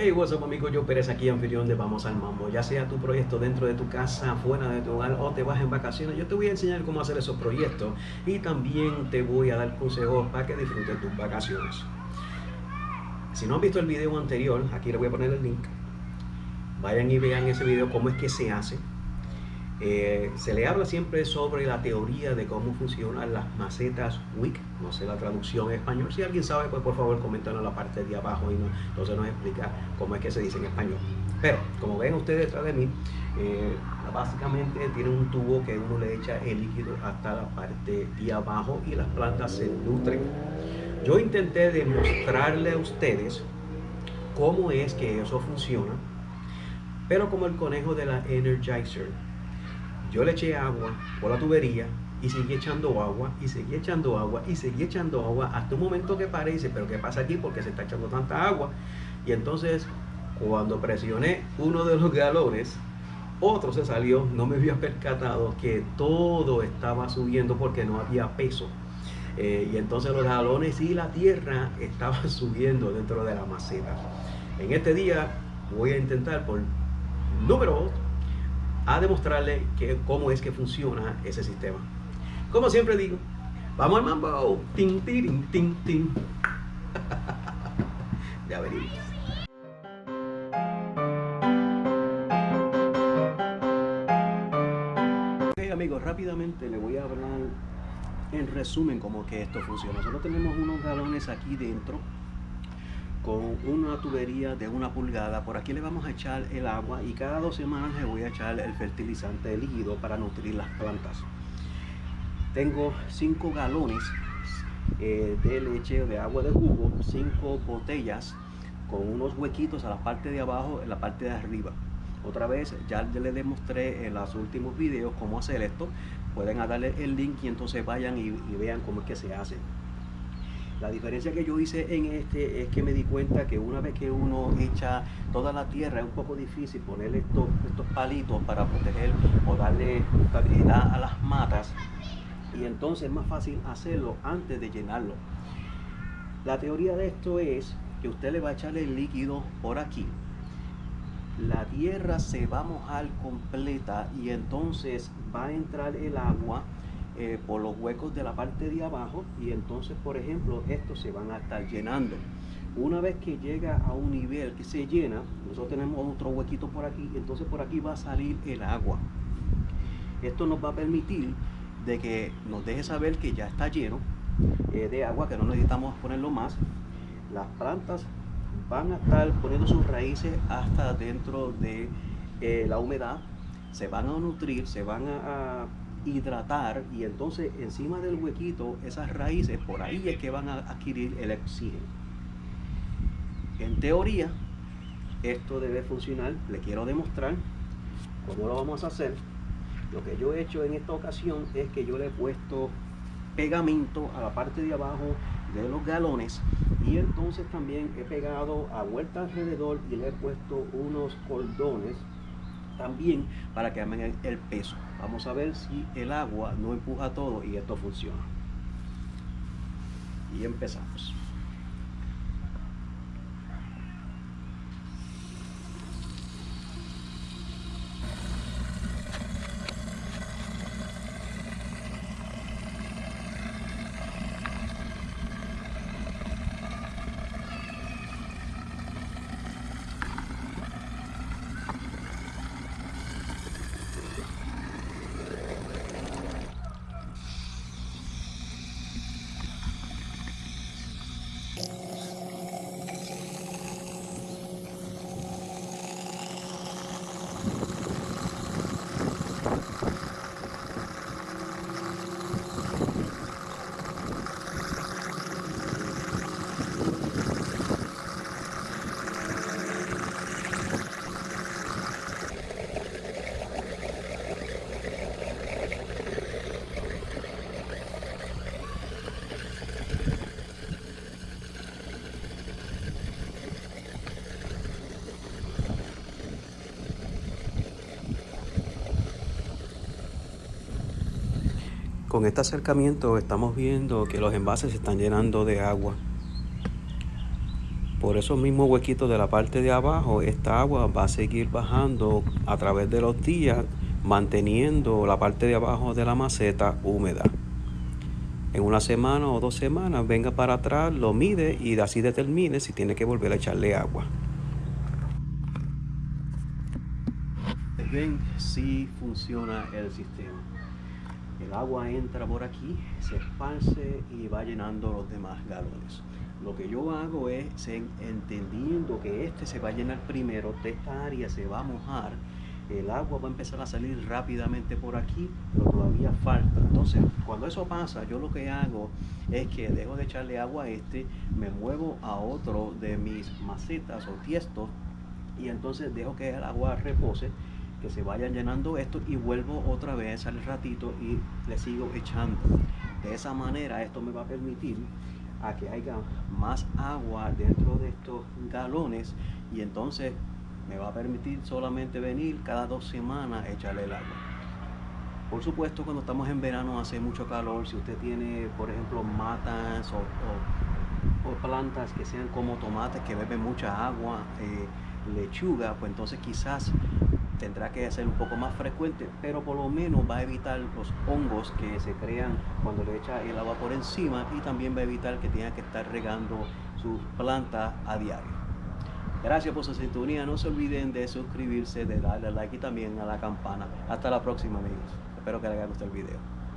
Hey, what's up amigos, yo Pérez aquí, anfitrión de Vamos al Mambo. Ya sea tu proyecto dentro de tu casa, fuera de tu hogar o te vas en vacaciones, yo te voy a enseñar cómo hacer esos proyectos y también te voy a dar consejos para que disfrutes tus vacaciones. Si no han visto el video anterior, aquí les voy a poner el link. Vayan y vean ese video cómo es que se hace. Eh, se le habla siempre sobre la teoría de cómo funcionan las macetas WIC, no sé la traducción en español, si alguien sabe pues por favor comentarlo en la parte de abajo y no, entonces nos explica cómo es que se dice en español. Pero como ven ustedes detrás de mí, eh, básicamente tiene un tubo que uno le echa el líquido hasta la parte de abajo y las plantas se nutren. Yo intenté demostrarle a ustedes cómo es que eso funciona, pero como el conejo de la Energizer, yo le eché agua por la tubería y seguí echando agua y seguí echando agua y seguí echando agua hasta un momento que parece, pero ¿qué pasa aquí? Porque se está echando tanta agua. Y entonces cuando presioné uno de los galones, otro se salió, no me había percatado que todo estaba subiendo porque no había peso. Eh, y entonces los galones y la tierra estaban subiendo dentro de la maceta. En este día voy a intentar por número a demostrarle que, cómo es que funciona ese sistema. Como siempre digo, vamos al mambo. Tin, tin, tin, tin. ya venimos. Ok amigos, rápidamente le voy a hablar en resumen cómo que esto funciona. Nosotros tenemos unos galones aquí dentro con una tubería de una pulgada. Por aquí le vamos a echar el agua y cada dos semanas le voy a echar el fertilizante líquido para nutrir las plantas. Tengo cinco galones eh, de leche de agua de jugo, cinco botellas con unos huequitos a la parte de abajo en la parte de arriba. Otra vez, ya les demostré en los últimos videos cómo hacer esto. Pueden darle el link y entonces vayan y, y vean cómo es que se hace. La diferencia que yo hice en este es que me di cuenta que una vez que uno echa toda la tierra es un poco difícil ponerle estos, estos palitos para proteger o darle estabilidad a las matas y entonces es más fácil hacerlo antes de llenarlo. La teoría de esto es que usted le va a echarle el líquido por aquí. La tierra se va a mojar completa y entonces va a entrar el agua eh, por los huecos de la parte de abajo y entonces por ejemplo estos se van a estar llenando. Una vez que llega a un nivel que se llena nosotros tenemos otro huequito por aquí entonces por aquí va a salir el agua. Esto nos va a permitir de que nos deje saber que ya está lleno eh, de agua que no necesitamos ponerlo más. Las plantas van a estar poniendo sus raíces hasta dentro de eh, la humedad. Se van a nutrir se van a hidratar y entonces encima del huequito esas raíces por ahí es que van a adquirir el oxígeno en teoría esto debe funcionar le quiero demostrar cómo lo vamos a hacer lo que yo he hecho en esta ocasión es que yo le he puesto pegamento a la parte de abajo de los galones y entonces también he pegado a vuelta alrededor y le he puesto unos cordones también para que amen el peso. Vamos a ver si el agua no empuja todo y esto funciona. Y empezamos. Con este acercamiento estamos viendo que los envases se están llenando de agua. por esos mismos huequitos de la parte de abajo, esta agua va a seguir bajando a través de los días, manteniendo la parte de abajo de la maceta húmeda. En una semana o dos semanas venga para atrás, lo mide y así determine si tiene que volver a echarle agua. Ven si funciona el sistema. El agua entra por aquí, se esparce y va llenando los demás galones. Lo que yo hago es, entendiendo que este se va a llenar primero, esta área se va a mojar, el agua va a empezar a salir rápidamente por aquí, pero todavía falta. Entonces, cuando eso pasa, yo lo que hago es que dejo de echarle agua a este, me muevo a otro de mis macetas o tiestos y entonces dejo que el agua repose, que se vayan llenando esto y vuelvo otra vez al ratito y le sigo echando. De esa manera esto me va a permitir a que haya más agua dentro de estos galones y entonces me va a permitir solamente venir cada dos semanas a echarle el agua. Por supuesto, cuando estamos en verano hace mucho calor. Si usted tiene, por ejemplo, matas o, plantas que sean como tomates que beben mucha agua, eh, lechuga, pues entonces quizás tendrá que ser un poco más frecuente, pero por lo menos va a evitar los hongos que se crean cuando le echa el agua por encima y también va a evitar que tenga que estar regando sus plantas a diario. Gracias por su sintonía, no se olviden de suscribirse, de darle like y también a la campana. Hasta la próxima amigos, espero que les haya gustado el video.